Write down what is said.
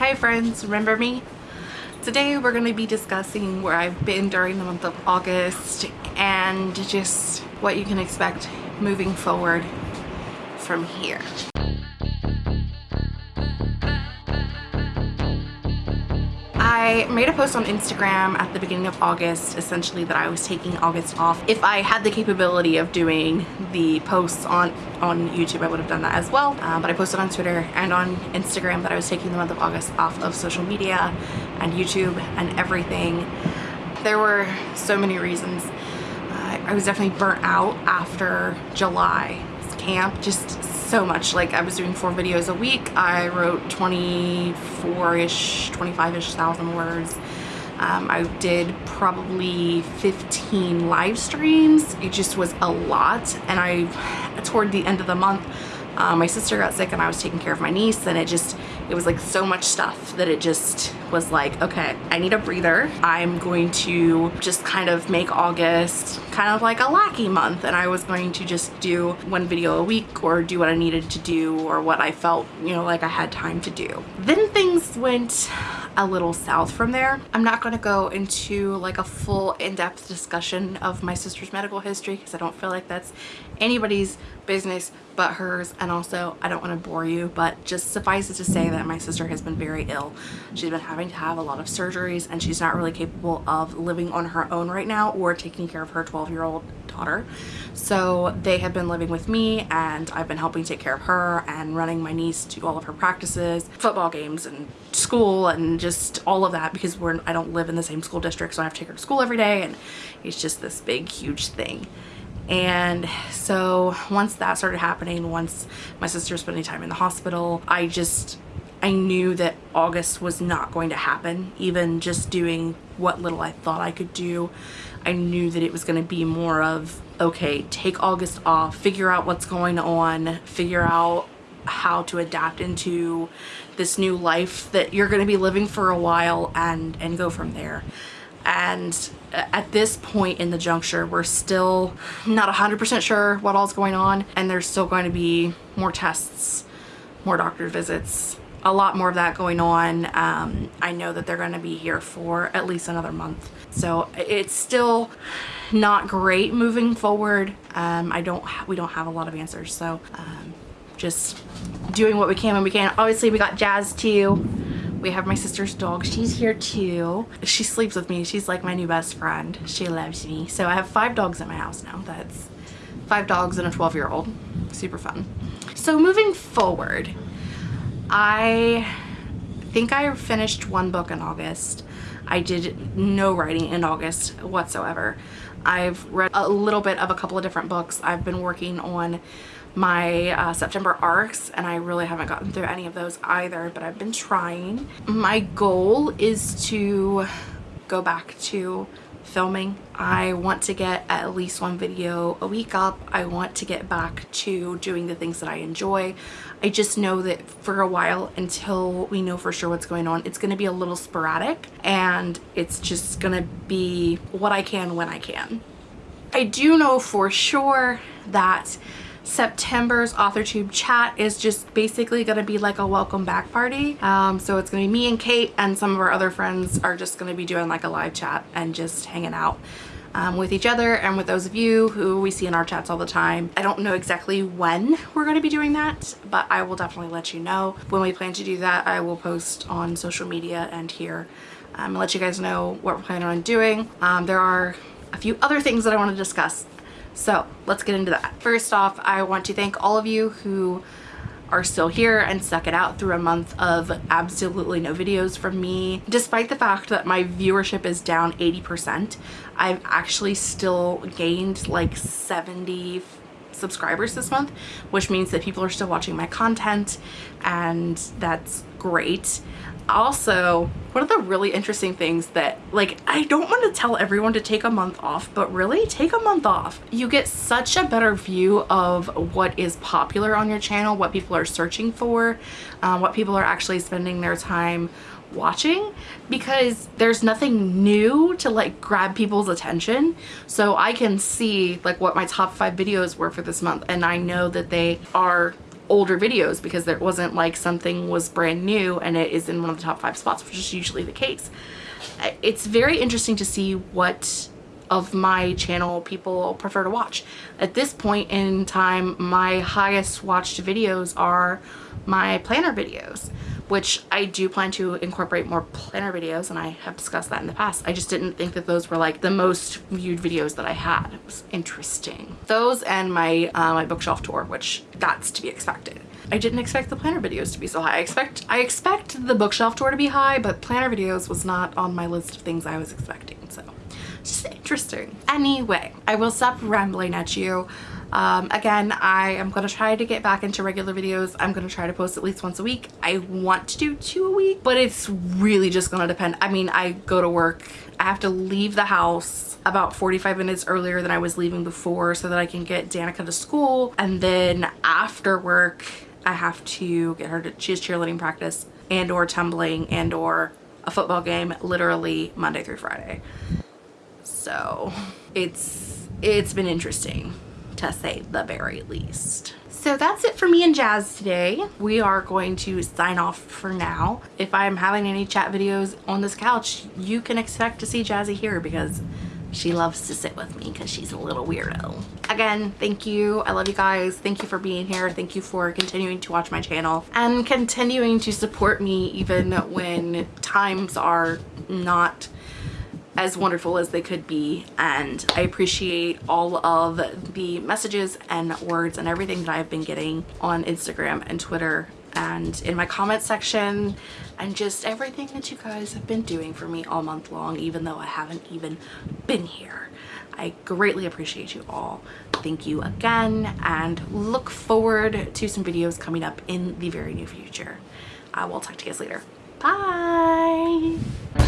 Hi friends, remember me? Today we're going to be discussing where I've been during the month of August and just what you can expect moving forward from here. I made a post on Instagram at the beginning of August essentially that I was taking August off. If I had the capability of doing the posts on on YouTube I would have done that as well uh, but I posted on Twitter and on Instagram that I was taking the month of August off of social media and YouTube and everything. There were so many reasons. Uh, I was definitely burnt out after July camp just so much. Like I was doing four videos a week. I wrote 24-ish 25-ish thousand words. Um, I did probably 15 live streams. It just was a lot. And I toward the end of the month uh, my sister got sick and I was taking care of my niece. And it just it was like so much stuff that it just was like okay I need a breather I'm going to just kind of make August kind of like a lackey month and I was going to just do one video a week or do what I needed to do or what I felt you know like I had time to do then things went a little south from there. I'm not going to go into like a full in-depth discussion of my sister's medical history because I don't feel like that's anybody's business but hers and also I don't want to bore you but just suffice it to say that my sister has been very ill. She's been having to have a lot of surgeries and she's not really capable of living on her own right now or taking care of her 12 year old daughter. So they have been living with me and I've been helping take care of her and running my niece to all of her practices, football games and school and just all of that because we're I don't live in the same school district so I have to take her to school every day and it's just this big huge thing and so once that started happening once my sister was spending time in the hospital I just I knew that August was not going to happen even just doing what little I thought I could do. I knew that it was going to be more of okay take August off figure out what's going on figure out how to adapt into this new life that you're going to be living for a while and and go from there and at this point in the juncture we're still not 100% sure what all's going on. And there's still going to be more tests more doctor visits a lot more of that going on. Um, I know that they're going to be here for at least another month. So it's still not great moving forward. Um, I don't we don't have a lot of answers. So um, just doing what we can when we can. Obviously we got Jazz too we have my sister's dog. She's here too. She sleeps with me. She's like my new best friend. She loves me. So I have five dogs at my house now. That's five dogs and a 12 year old. Super fun. So moving forward, I think I finished one book in August. I did no writing in August whatsoever. I've read a little bit of a couple of different books. I've been working on my uh, September arcs and I really haven't gotten through any of those either but I've been trying. My goal is to go back to filming. I want to get at least one video a week up. I want to get back to doing the things that I enjoy. I just know that for a while until we know for sure what's going on, it's going to be a little sporadic and it's just going to be what I can when I can. I do know for sure that September's AuthorTube chat is just basically going to be like a welcome back party. Um, so it's going to be me and Kate and some of our other friends are just going to be doing like a live chat and just hanging out. Um, with each other and with those of you who we see in our chats all the time. I don't know exactly when we're going to be doing that, but I will definitely let you know. When we plan to do that, I will post on social media and here um, and let you guys know what we're planning on doing. Um, there are a few other things that I want to discuss so let's get into that. First off, I want to thank all of you who are still here and stuck it out through a month of absolutely no videos from me. Despite the fact that my viewership is down 80%, I've actually still gained like 70 subscribers this month, which means that people are still watching my content and that's great. Also one of the really interesting things that like I don't want to tell everyone to take a month off but really take a month off. You get such a better view of what is popular on your channel what people are searching for uh, what people are actually spending their time watching because there's nothing new to like grab people's attention so I can see like what my top five videos were for this month and I know that they are older videos because there wasn't like something was brand new and it is in one of the top five spots, which is usually the case. It's very interesting to see what of my channel people prefer to watch. At this point in time, my highest watched videos are my planner videos which I do plan to incorporate more planner videos and I have discussed that in the past. I just didn't think that those were like the most viewed videos that I had. It was interesting. Those and my, uh, my bookshelf tour, which that's to be expected. I didn't expect the planner videos to be so high. I expect I expect the bookshelf tour to be high, but planner videos was not on my list of things I was expecting. So just interesting. Anyway, I will stop rambling at you. Um, again, I am going to try to get back into regular videos. I'm going to try to post at least once a week. I want to do two a week, but it's really just going to depend. I mean, I go to work. I have to leave the house about 45 minutes earlier than I was leaving before so that I can get Danica to school. And then after work, I have to get her to, she has cheerleading practice and or tumbling and or a football game literally Monday through Friday. So it's, it's been interesting to say the very least. So that's it for me and Jazz today. We are going to sign off for now. If I'm having any chat videos on this couch, you can expect to see Jazzy here because she loves to sit with me because she's a little weirdo. Again, thank you. I love you guys. Thank you for being here. Thank you for continuing to watch my channel and continuing to support me even when times are not as wonderful as they could be and I appreciate all of the messages and words and everything that I've been getting on Instagram and Twitter and in my comment section and just everything that you guys have been doing for me all month long even though I haven't even been here. I greatly appreciate you all. Thank you again and look forward to some videos coming up in the very near future. I will talk to you guys later. Bye!